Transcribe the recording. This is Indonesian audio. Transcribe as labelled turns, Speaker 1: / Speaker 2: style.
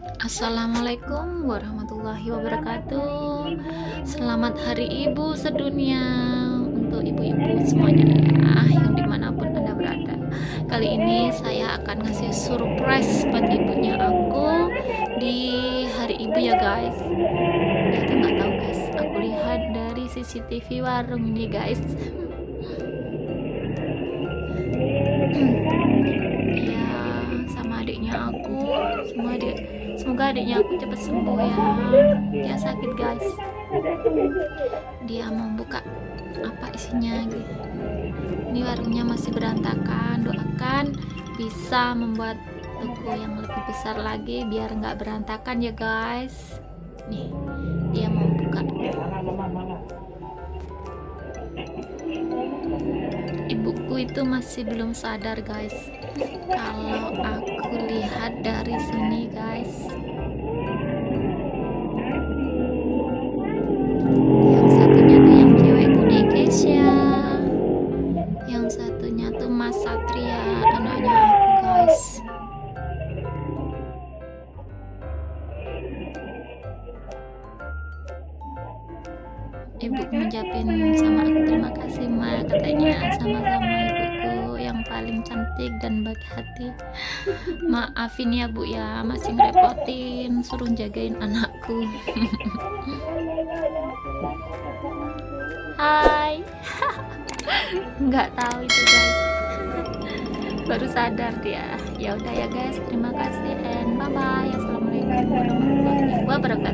Speaker 1: Assalamualaikum warahmatullahi wabarakatuh. Selamat hari ibu sedunia Untuk ibu-ibu semuanya ya Yang di mana pun anda berada. Kali ini saya akan ngasih surprise Buat ibunya aku Di hari ibu ya guys. Gak tahu guys. Aku lihat dari CCTV warung ini guys adik semoga adiknya aku cepat sembuh ya. Dia sakit guys. Dia mau buka apa isinya gitu. Ini warungnya masih berantakan. Doakan bisa membuat toko yang lebih besar lagi biar nggak berantakan ya guys. Nih dia mau buka. Ibuku itu masih belum sadar guys. Kalau aku lihat dari sini guys. Yang satunya tuh yang cewek itu Dekesya yang satunya tuh Mas Satria anaknya aku guys. Ibu ngucapin sama aku terima kasih ma katanya. Sama-sama cantik dan baik hati. Maafin ya bu ya. Masih ngerepotin suruh jagain anakku. Hai. Nggak tahu itu guys. Baru sadar dia. Ya udah ya guys. Terima kasih and bye bye assalamualaikum warahmatullahi wabarakatuh